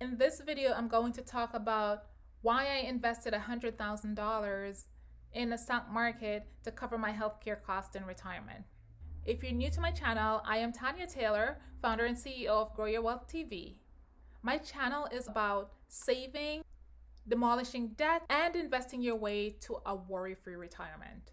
In this video, I'm going to talk about why I invested $100,000 in the stock market to cover my healthcare costs in retirement. If you're new to my channel, I am Tanya Taylor, founder and CEO of Grow Your Wealth TV. My channel is about saving, demolishing debt, and investing your way to a worry-free retirement.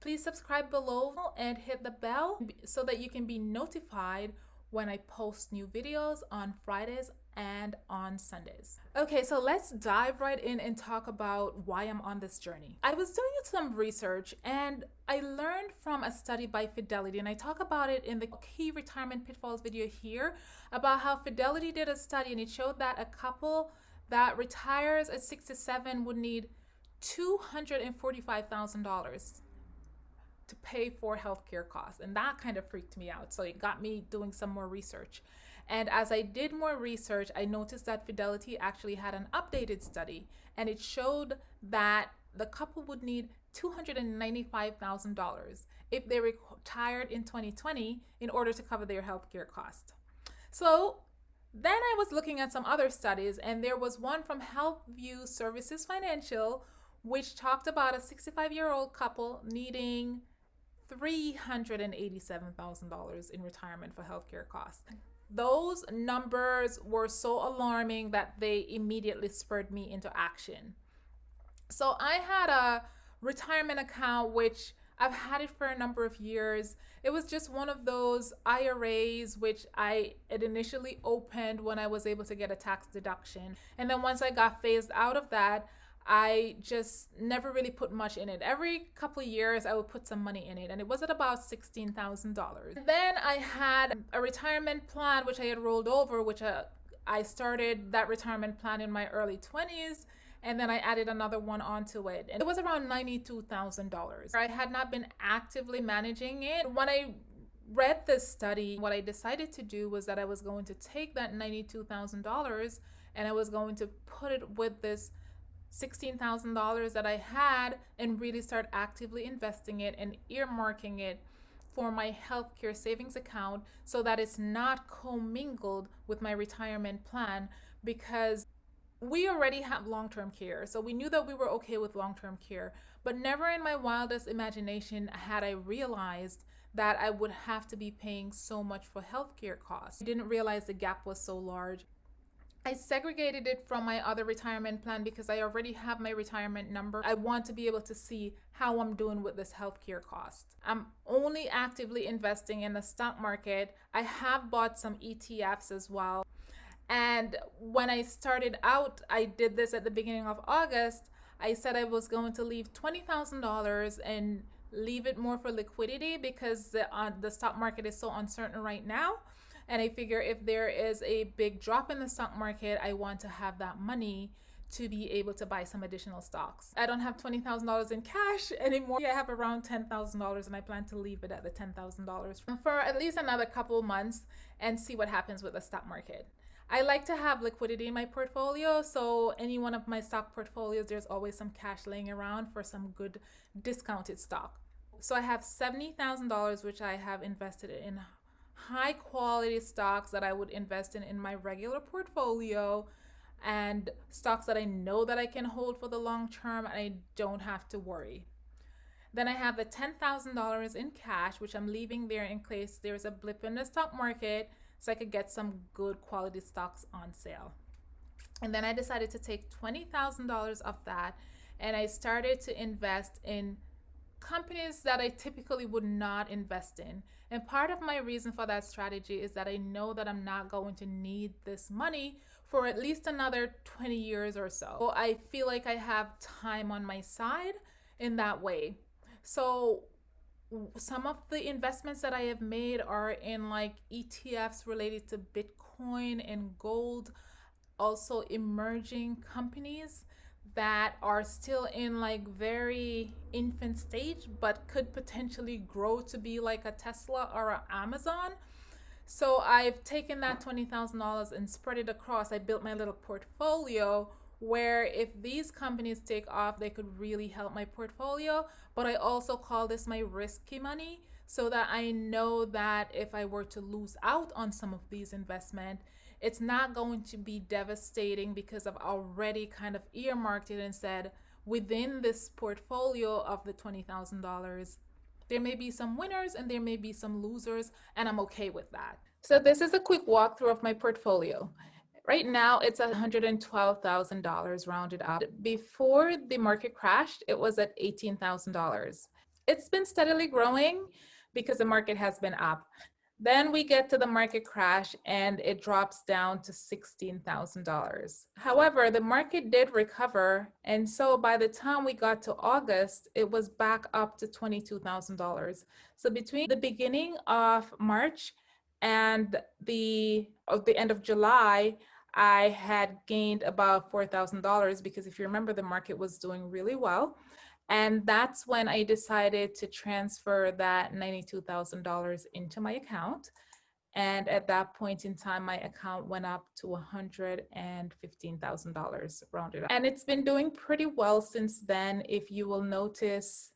Please subscribe below and hit the bell so that you can be notified when I post new videos on Fridays and on Sundays. Okay, so let's dive right in and talk about why I'm on this journey. I was doing some research and I learned from a study by Fidelity, and I talk about it in the key retirement pitfalls video here about how Fidelity did a study and it showed that a couple that retires at 67 would need $245,000 to pay for healthcare costs. And that kind of freaked me out. So it got me doing some more research. And as I did more research, I noticed that Fidelity actually had an updated study and it showed that the couple would need $295,000 if they retired in 2020 in order to cover their healthcare costs. So then I was looking at some other studies and there was one from HealthView Services Financial which talked about a 65 year old couple needing $387,000 in retirement for healthcare costs. Those numbers were so alarming that they immediately spurred me into action. So I had a retirement account which I've had it for a number of years. It was just one of those IRAs which I had initially opened when I was able to get a tax deduction. And then once I got phased out of that, I just never really put much in it. Every couple of years, I would put some money in it, and it was at about $16,000. Then I had a retirement plan, which I had rolled over, which uh, I started that retirement plan in my early 20s and then I added another one onto it. And it was around $92,000. I had not been actively managing it. When I read this study, what I decided to do was that I was going to take that $92,000 and I was going to put it with this $16,000 that I had and really start actively investing it and earmarking it for my healthcare savings account so that it's not commingled with my retirement plan because we already have long-term care. So we knew that we were okay with long-term care but never in my wildest imagination had i realized that i would have to be paying so much for healthcare costs. I didn't realize the gap was so large I segregated it from my other retirement plan because I already have my retirement number. I want to be able to see how I'm doing with this healthcare cost. I'm only actively investing in the stock market. I have bought some ETFs as well. And when I started out, I did this at the beginning of August. I said I was going to leave $20,000 and leave it more for liquidity because the, uh, the stock market is so uncertain right now. And I figure if there is a big drop in the stock market, I want to have that money to be able to buy some additional stocks. I don't have $20,000 in cash anymore. I have around $10,000 and I plan to leave it at the $10,000 for at least another couple months and see what happens with the stock market. I like to have liquidity in my portfolio. So any one of my stock portfolios, there's always some cash laying around for some good discounted stock. So I have $70,000, which I have invested in high quality stocks that I would invest in in my regular portfolio and stocks that I know that I can hold for the long term and I don't have to worry. Then I have the $10,000 in cash, which I'm leaving there in case there's a blip in the stock market so I could get some good quality stocks on sale. And then I decided to take $20,000 of that and I started to invest in companies that I typically would not invest in. And part of my reason for that strategy is that I know that I'm not going to need this money for at least another 20 years or so. so I feel like I have time on my side in that way. So some of the investments that I have made are in like ETFs related to Bitcoin and gold, also emerging companies that are still in like very infant stage but could potentially grow to be like a Tesla or an Amazon. So I've taken that $20,000 and spread it across. I built my little portfolio where if these companies take off, they could really help my portfolio. But I also call this my risky money so that I know that if I were to lose out on some of these investment, it's not going to be devastating because I've already kind of earmarked it and said within this portfolio of the $20,000, there may be some winners and there may be some losers, and I'm okay with that. So this is a quick walkthrough of my portfolio. Right now, it's $112,000 rounded up. Before the market crashed, it was at $18,000. It's been steadily growing because the market has been up. Then we get to the market crash and it drops down to $16,000. However, the market did recover. And so by the time we got to August, it was back up to $22,000. So between the beginning of March and the, of the end of July, I had gained about $4,000 because if you remember, the market was doing really well. And that's when I decided to transfer that $92,000 into my account. And at that point in time, my account went up to $115,000 rounded up. And it's been doing pretty well since then. If you will notice,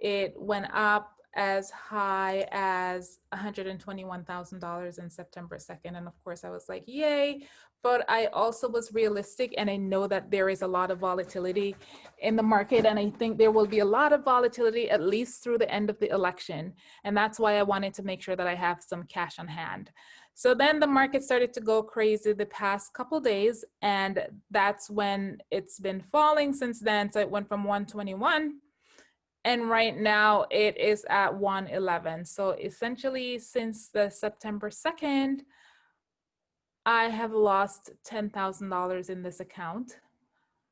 it went up as high as $121,000 in September 2nd. And of course I was like, yay. But I also was realistic and I know that there is a lot of volatility in the market. And I think there will be a lot of volatility at least through the end of the election. And that's why I wanted to make sure that I have some cash on hand. So then the market started to go crazy the past couple days. And that's when it's been falling since then. So it went from 121 and right now it is at 111 so essentially since the september 2nd i have lost $10,000 in this account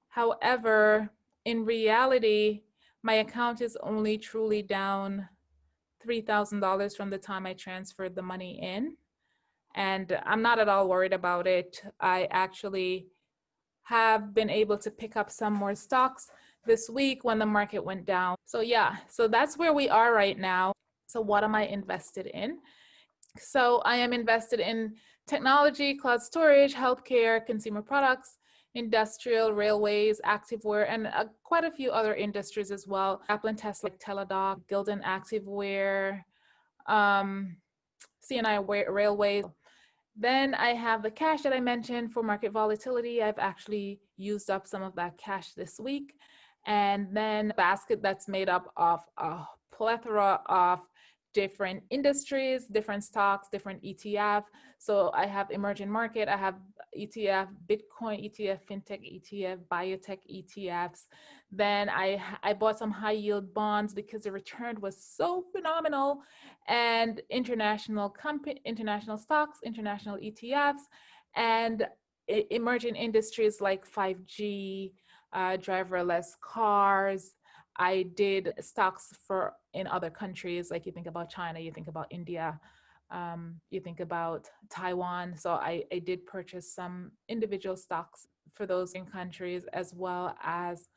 however in reality my account is only truly down $3,000 from the time I transferred the money in. And I'm not at all worried about it. I actually have been able to pick up some more stocks this week when the market went down. So yeah, so that's where we are right now. So what am I invested in? So I am invested in technology, cloud storage, healthcare, consumer products, industrial, railways, activewear, and uh, quite a few other industries as well. Apple and Tesla, like Teladoc, Gildan Activewear, um, CNI Railways. Then I have the cash that I mentioned for market volatility. I've actually used up some of that cash this week and then basket that's made up of a plethora of different industries, different stocks, different ETF. So I have emerging market, I have ETF, Bitcoin ETF, FinTech ETF, biotech ETFs. Then I, I bought some high yield bonds because the return was so phenomenal and international company, international stocks, international ETFs, and emerging industries like 5G, uh, driverless cars. I did stocks for in other countries, like you think about China, you think about India, um, you think about Taiwan. So I, I did purchase some individual stocks for those in countries as well as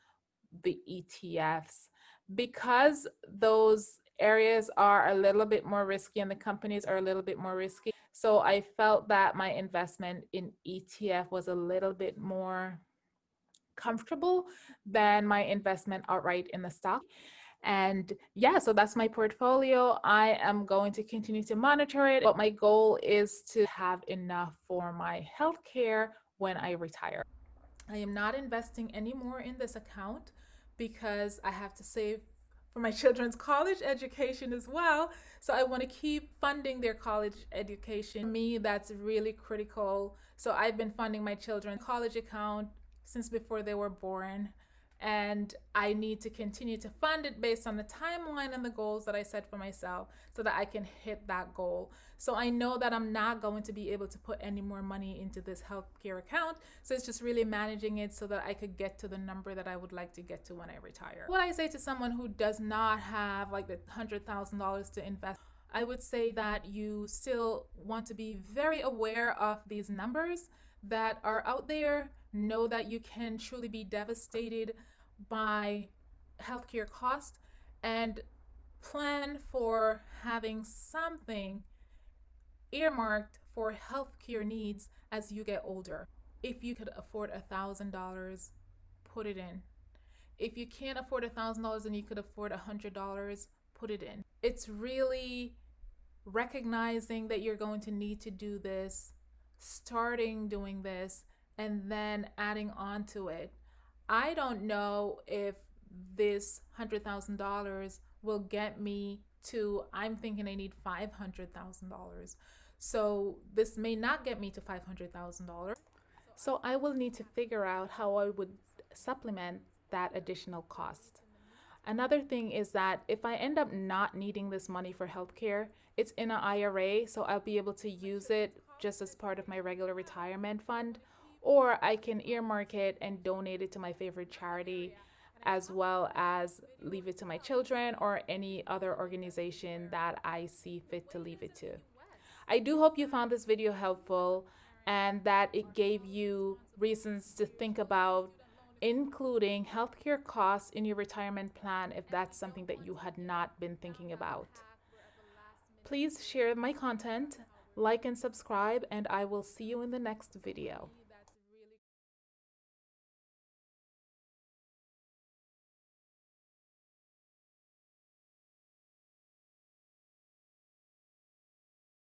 the ETFs. Because those areas are a little bit more risky and the companies are a little bit more risky. So I felt that my investment in ETF was a little bit more comfortable than my investment outright in the stock. And yeah, so that's my portfolio. I am going to continue to monitor it, but my goal is to have enough for my healthcare when I retire. I am not investing anymore in this account because I have to save for my children's college education as well. So I want to keep funding their college education. For me, that's really critical. So I've been funding my children's college account since before they were born. And I need to continue to fund it based on the timeline and the goals that I set for myself so that I can hit that goal. So I know that I'm not going to be able to put any more money into this healthcare account. So it's just really managing it so that I could get to the number that I would like to get to when I retire. What I say to someone who does not have like the $100,000 to invest, I would say that you still want to be very aware of these numbers that are out there know that you can truly be devastated by healthcare costs and plan for having something earmarked for healthcare needs as you get older. If you could afford a thousand dollars, put it in. If you can't afford a thousand dollars and you could afford a hundred dollars, put it in. It's really recognizing that you're going to need to do this starting doing this and then adding on to it. I don't know if this $100,000 will get me to, I'm thinking I need $500,000. So this may not get me to $500,000. So I will need to figure out how I would supplement that additional cost. Another thing is that if I end up not needing this money for healthcare, it's in an IRA, so I'll be able to use it just as part of my regular retirement fund, or I can earmark it and donate it to my favorite charity, as well as leave it to my children or any other organization that I see fit to leave it to. I do hope you found this video helpful and that it gave you reasons to think about including healthcare costs in your retirement plan if that's something that you had not been thinking about. Please share my content, like and subscribe, and I will see you in the next video.